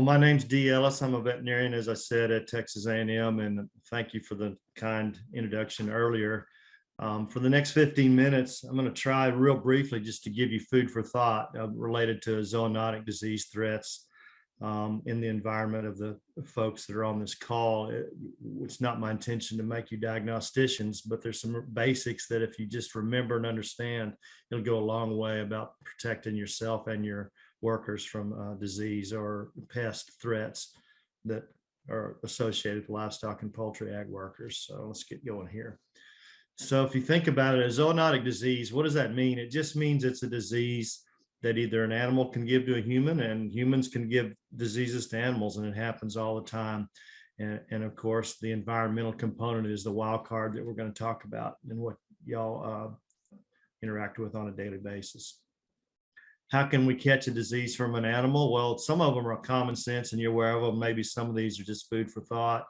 Well, my name's D. Ellis. I'm a veterinarian, as I said, at Texas A&M, and thank you for the kind introduction earlier. Um, for the next 15 minutes, I'm going to try real briefly just to give you food for thought uh, related to zoonotic disease threats um, in the environment of the folks that are on this call. It- it's not my intention to make you diagnosticians, but there's some basics that if you just remember and understand, it'll go a long way about protecting yourself and your workers from uh, disease or pest threats that are associated with livestock and poultry ag workers. So let's get going here. So if you think about it, a zoonotic disease, what does that mean? It just means it's a disease that either an animal can give to a human and humans can give diseases to animals and it happens all the time. And, and of course, the environmental component is the wild card that we're going to talk about and what y'all uh, interact with on a daily basis. How can we catch a disease from an animal? Well, some of them are common sense and you're aware of them. Maybe some of these are just food for thought.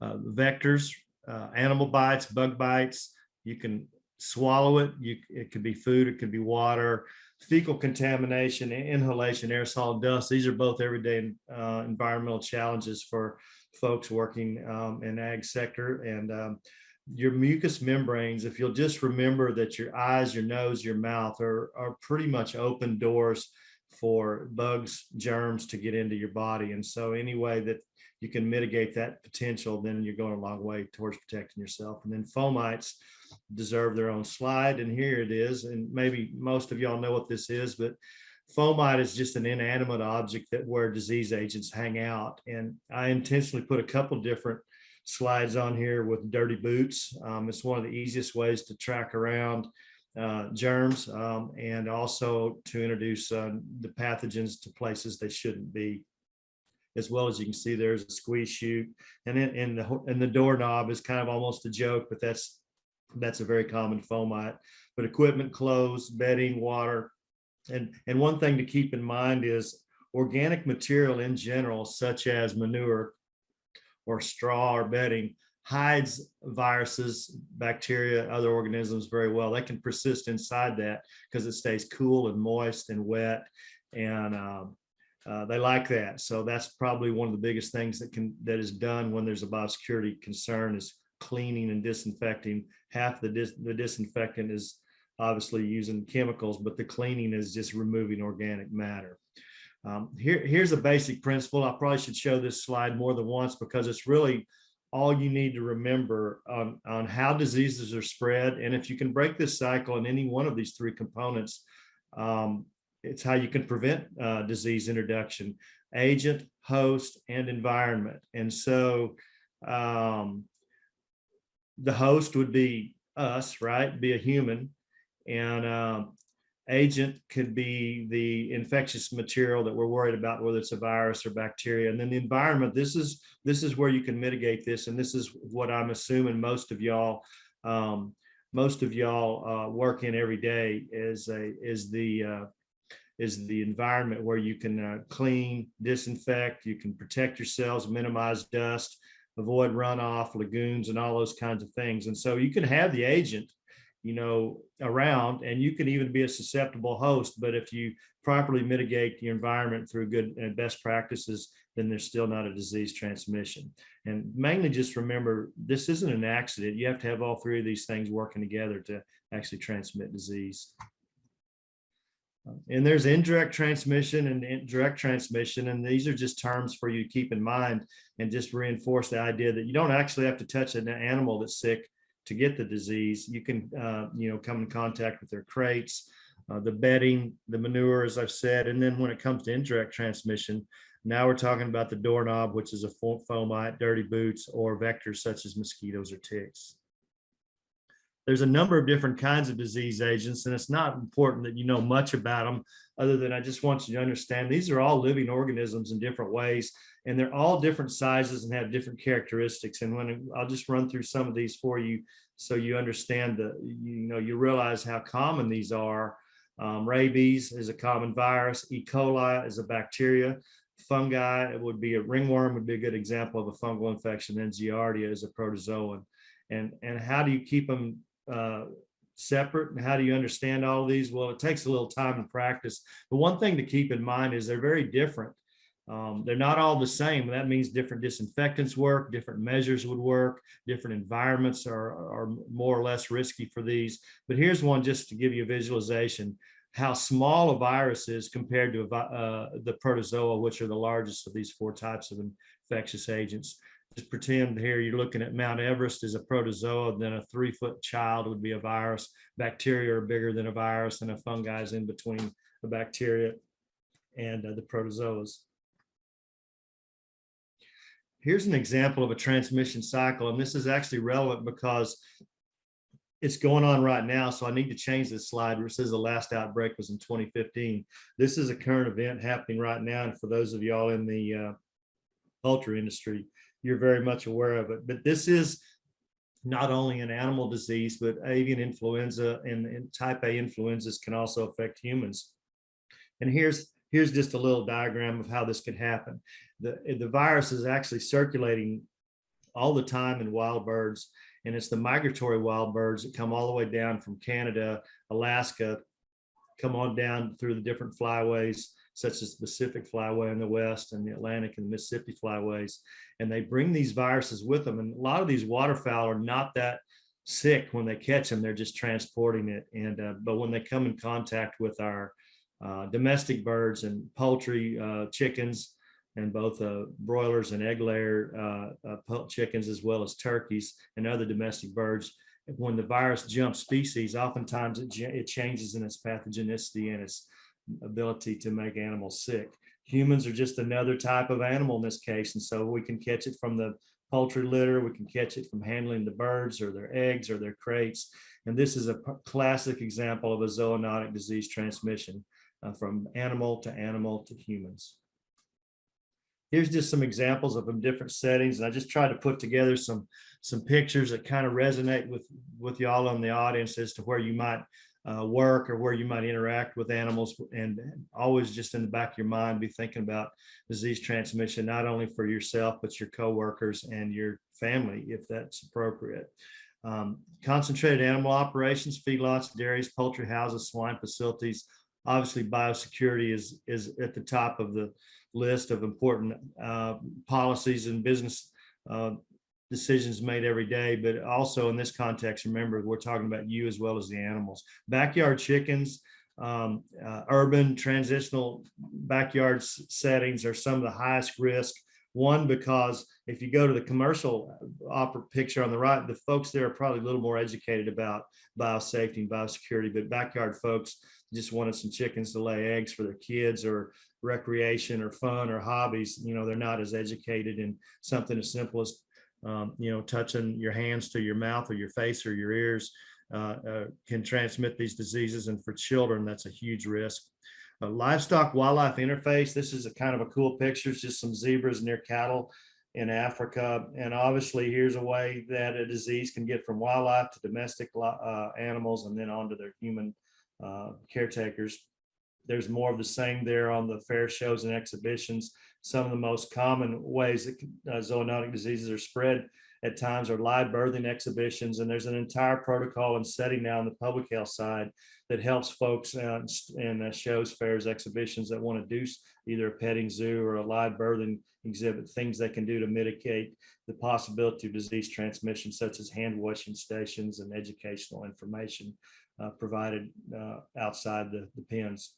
Uh, vectors, uh, animal bites, bug bites, you can swallow it. You, it could be food, it could be water, fecal contamination, inhalation, aerosol dust. These are both everyday uh, environmental challenges for folks working um, in ag sector. And um, your mucous membranes, if you'll just remember that your eyes, your nose, your mouth are, are pretty much open doors for bugs, germs to get into your body. And so any way that you can mitigate that potential, then you're going a long way towards protecting yourself. And then fomites deserve their own slide. And here it is. And maybe most of y'all know what this is, but fomite is just an inanimate object that where disease agents hang out. And I intentionally put a couple different slides on here with dirty boots. Um, it's one of the easiest ways to track around uh, germs um, and also to introduce uh, the pathogens to places they shouldn't be. As well as you can see, there's a squeeze chute, and and the and the doorknob is kind of almost a joke, but that's that's a very common fomite. But equipment, clothes, bedding, water, and and one thing to keep in mind is organic material in general, such as manure or straw or bedding, hides viruses, bacteria, other organisms very well. They can persist inside that because it stays cool and moist and wet. And um, uh, they like that. So that's probably one of the biggest things that can that is done when there's a biosecurity concern is cleaning and disinfecting. Half the, dis the disinfectant is obviously using chemicals, but the cleaning is just removing organic matter. Um, here, here's a basic principle. I probably should show this slide more than once because it's really all you need to remember on, on how diseases are spread. And if you can break this cycle in any one of these three components, um, it's how you can prevent uh, disease introduction, agent, host, and environment. And so um, the host would be us, right? Be a human. And um, agent could be the infectious material that we're worried about, whether it's a virus or bacteria. And then the environment, this is this is where you can mitigate this. And this is what I'm assuming most of y'all um, most of y'all uh, work in every day is a is the uh, is the environment where you can uh, clean, disinfect, you can protect yourselves, minimize dust, avoid runoff, lagoons, and all those kinds of things. And so you can have the agent, you know, around, and you can even be a susceptible host. But if you properly mitigate the environment through good and best practices, then there's still not a disease transmission. And mainly just remember, this isn't an accident. You have to have all three of these things working together to actually transmit disease. And there's indirect transmission and direct transmission. And these are just terms for you to keep in mind and just reinforce the idea that you don't actually have to touch an animal that's sick to get the disease. You can, uh, you know, come in contact with their crates, uh, the bedding, the manure, as I've said. And then when it comes to indirect transmission, now we're talking about the doorknob, which is a fomite, dirty boots, or vectors such as mosquitoes or ticks there's a number of different kinds of disease agents, and it's not important that you know much about them, other than I just want you to understand these are all living organisms in different ways, and they're all different sizes and have different characteristics. And when I'll just run through some of these for you, so you understand the, you know, you realize how common these are. Um, rabies is a common virus. E. coli is a bacteria. Fungi, it would be a ringworm would be a good example of a fungal infection. And Giardia is a protozoan. And, and how do you keep them uh, separate and how do you understand all of these? Well, it takes a little time and practice. But one thing to keep in mind is they're very different. Um, they're not all the same. That means different disinfectants work, different measures would work, different environments are, are more or less risky for these. But here's one just to give you a visualization, how small a virus is compared to uh, the protozoa, which are the largest of these four types of infectious agents. Just pretend here you're looking at Mount Everest as a protozoa, then a three foot child would be a virus. Bacteria are bigger than a virus and a fungi is in between the bacteria and uh, the protozoas. Here's an example of a transmission cycle, and this is actually relevant because it's going on right now, so I need to change this slide where it says the last outbreak was in 2015. This is a current event happening right now, and for those of y'all in the uh, poultry industry, you're very much aware of it. But this is not only an animal disease, but avian influenza and, and type A influenzas can also affect humans. And here's here's just a little diagram of how this could happen. The, the virus is actually circulating all the time in wild birds, and it's the migratory wild birds that come all the way down from Canada, Alaska, come on down through the different flyways, such as the Pacific Flyway in the West and the Atlantic and the Mississippi Flyways. And they bring these viruses with them. And a lot of these waterfowl are not that sick when they catch them, they're just transporting it. And uh, but when they come in contact with our uh, domestic birds and poultry, uh, chickens, and both uh, broilers and egg layer uh, uh, chickens, as well as turkeys and other domestic birds. When the virus jumps species, oftentimes it, it changes in its pathogenicity and its ability to make animals sick. Humans are just another type of animal in this case, and so we can catch it from the poultry litter, we can catch it from handling the birds or their eggs or their crates. And this is a classic example of a zoonotic disease transmission uh, from animal to animal to humans. Here's just some examples of them different settings. And I just tried to put together some, some pictures that kind of resonate with, with y'all in the audience as to where you might uh, work or where you might interact with animals and always just in the back of your mind be thinking about disease transmission not only for yourself but your coworkers and your family if that's appropriate. Um, concentrated animal operations feedlots dairies poultry houses swine facilities obviously biosecurity is is at the top of the list of important uh, policies and business uh, decisions made every day, but also in this context, remember, we're talking about you as well as the animals. Backyard chickens, um, uh, urban transitional backyard settings are some of the highest risk. One, because if you go to the commercial opera picture on the right, the folks there are probably a little more educated about biosafety and biosecurity, but backyard folks just wanted some chickens to lay eggs for their kids or recreation or fun or hobbies, you know, they're not as educated in something as simple as, um, you know, touching your hands to your mouth or your face or your ears uh, uh, can transmit these diseases. And for children, that's a huge risk. Uh, livestock wildlife interface. This is a kind of a cool picture. It's just some zebras near cattle in Africa. And obviously here's a way that a disease can get from wildlife to domestic uh, animals and then onto their human uh, caretakers. There's more of the same there on the fair shows and exhibitions. Some of the most common ways that uh, zoonotic diseases are spread at times are live birthing exhibitions. And there's an entire protocol and setting now on the public health side that helps folks uh, and uh, shows, fairs, exhibitions that want to do either a petting zoo or a live birthing exhibit, things they can do to mitigate the possibility of disease transmission, such as hand washing stations and educational information uh, provided uh, outside the, the pens.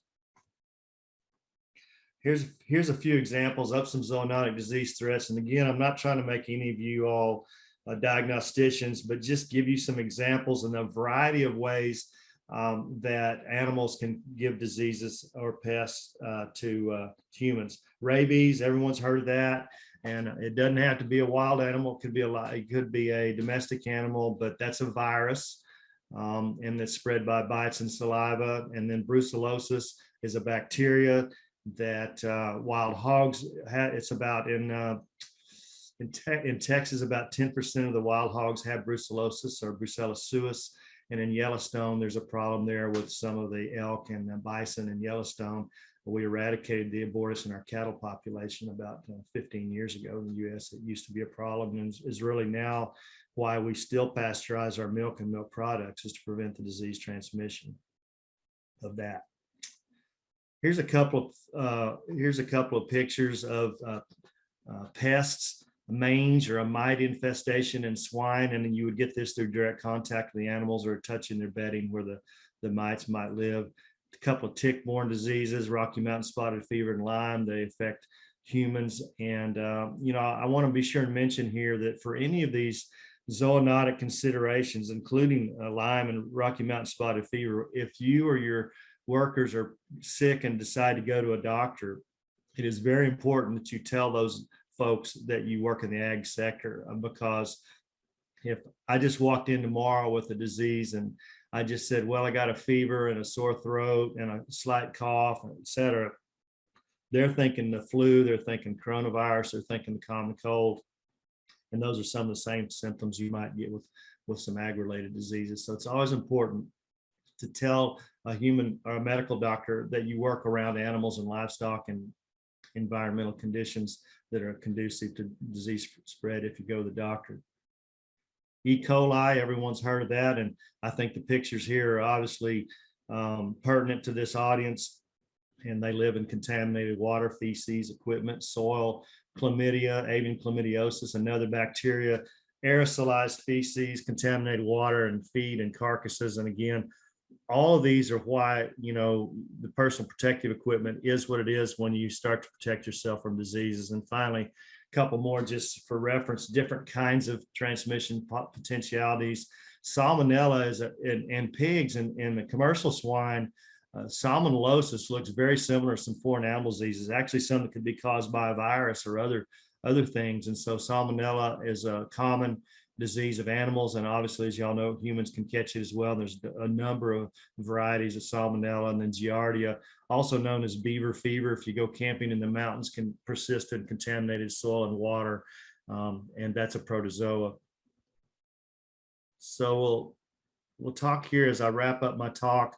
Here's, here's a few examples of some zoonotic disease threats. And again, I'm not trying to make any of you all uh, diagnosticians, but just give you some examples and a variety of ways um, that animals can give diseases or pests uh, to uh, humans. Rabies, everyone's heard of that. And it doesn't have to be a wild animal. It could be a it could be a domestic animal, but that's a virus um, and it's spread by bites and saliva. And then brucellosis is a bacteria that uh, wild hogs, it's about in, uh, in, te in, Texas, about 10% of the wild hogs have brucellosis or brucella suis. And in Yellowstone, there's a problem there with some of the elk and the bison in Yellowstone. We eradicated the abortus in our cattle population about uh, 15 years ago in the US. It used to be a problem and is really now why we still pasteurize our milk and milk products is to prevent the disease transmission of that. Here's a couple of, uh, here's a couple of pictures of uh, uh, pests, mange or a mite infestation in swine. And then you would get this through direct contact with the animals or touching their bedding where the, the mites might live. A couple of tick-borne diseases, Rocky Mountain spotted fever and Lyme, they affect humans. And, uh, you know, I want to be sure and mention here that for any of these zoonotic considerations, including uh, Lyme and Rocky Mountain spotted fever, if you or your workers are sick and decide to go to a doctor, it is very important that you tell those folks that you work in the ag sector uh, because if I just walked in tomorrow with a disease and I just said, well, I got a fever and a sore throat and a slight cough, et cetera, they're thinking the flu, they're thinking coronavirus, they're thinking the common cold. And those are some of the same symptoms you might get with, with some ag-related diseases. So it's always important to tell a human or a medical doctor that you work around animals and livestock and environmental conditions that are conducive to disease spread if you go to the doctor. E. coli, everyone's heard of that. And I think the pictures here are obviously um, pertinent to this audience. And they live in contaminated water, feces, equipment, soil, chlamydia, avian chlamydiosis, another bacteria, aerosolized feces, contaminated water and feed and carcasses. And again, all of these are why, you know, the personal protective equipment is what it is when you start to protect yourself from diseases. And finally, a couple more just for reference, different kinds of transmission potentialities. Salmonella is a, in, in pigs and in the commercial swine, uh, salmonellosis looks very similar to some foreign animal diseases, actually some that could be caused by a virus or other, other things. And so salmonella is a common disease of animals. And obviously, as y'all know, humans can catch it as well. There's a number of varieties of salmonella and then giardia, also known as beaver fever. If you go camping in the mountains, can persist in contaminated soil and water. Um, and that's a protozoa. So we'll, we'll talk here as I wrap up my talk,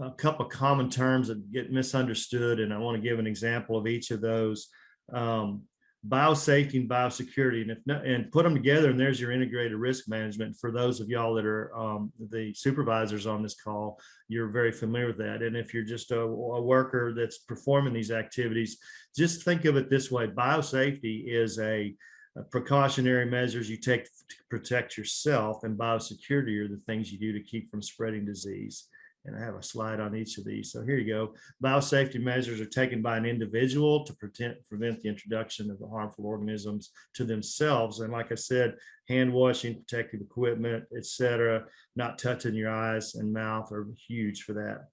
a couple of common terms that get misunderstood. And I want to give an example of each of those. Um, biosafety and biosecurity. And if and put them together and there's your integrated risk management for those of y'all that are um, the supervisors on this call you're very familiar with that. And if you're just a, a, worker that's performing these activities just think of it this way. Biosafety is a, a precautionary measures you take to protect yourself and biosecurity are the things you do to keep from spreading disease and I have a slide on each of these. So here you go. Biosafety measures are taken by an individual to prevent, prevent the introduction of the harmful organisms to themselves. And like I said, hand washing, protective equipment, etc., not touching your eyes and mouth are huge for that.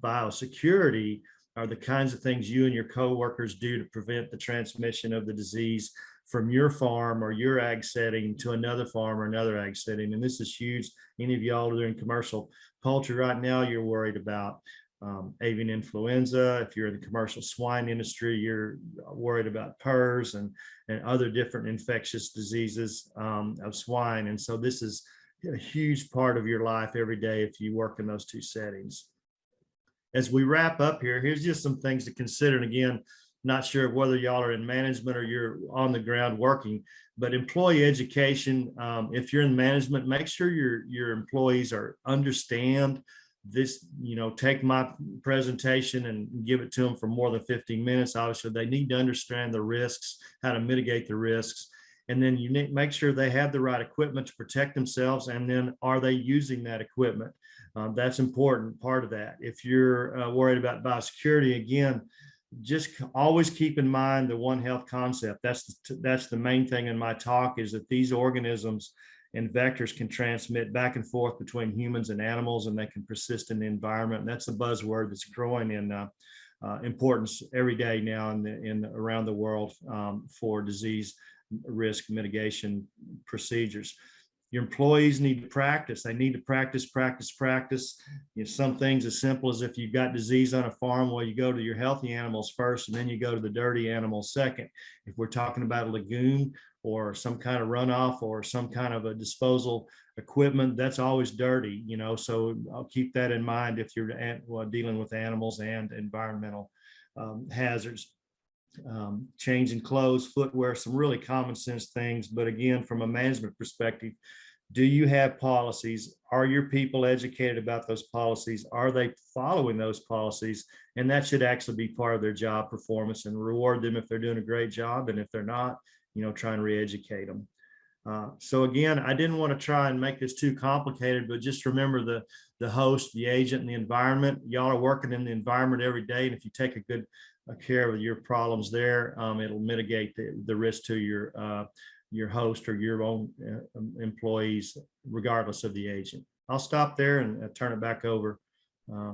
Biosecurity are the kinds of things you and your co-workers do to prevent the transmission of the disease from your farm or your ag setting to another farm or another ag setting. And this is huge. Any of y'all that are doing commercial poultry right now, you're worried about um, avian influenza. If you're in the commercial swine industry, you're worried about PRRS and, and other different infectious diseases um, of swine. And so this is a huge part of your life every day if you work in those two settings. As we wrap up here, here's just some things to consider. And again, not sure whether y'all are in management or you're on the ground working, but employee education, um, if you're in management, make sure your, your employees are understand this, you know, take my presentation and give it to them for more than 15 minutes. Obviously, they need to understand the risks, how to mitigate the risks. And then you need make sure they have the right equipment to protect themselves. And then are they using that equipment? Um, that's important part of that. If you're uh, worried about biosecurity, again, just always keep in mind the one health concept. That's the, that's the main thing in my talk is that these organisms and vectors can transmit back and forth between humans and animals and they can persist in the environment. And that's a buzzword that's growing in uh, uh, importance every day now in, the, in around the world um, for disease risk mitigation procedures your employees need to practice. They need to practice, practice, practice. You know, some things as simple as if you've got disease on a farm, well, you go to your healthy animals first, and then you go to the dirty animals second. If we're talking about a lagoon or some kind of runoff or some kind of a disposal equipment, that's always dirty, you know, so I'll keep that in mind if you're dealing with animals and environmental um, hazards um, changing clothes, footwear, some really common sense things. But again, from a management perspective, Do you have policies? Are your people educated about those policies? Are they following those policies? And that should actually be part of their job performance and reward them if they're doing a great job. And if they're not, you know, try and re-educate them. Uh, so again, I didn't want to try and make this too complicated, but just remember the, the host, the agent, and the environment. Y'all are working in the environment every day. And if you take a good care of your problems there, um, it'll mitigate the, the risk to your, uh, your host or your own uh, employees, regardless of the agent. I'll stop there and uh, turn it back over. uh,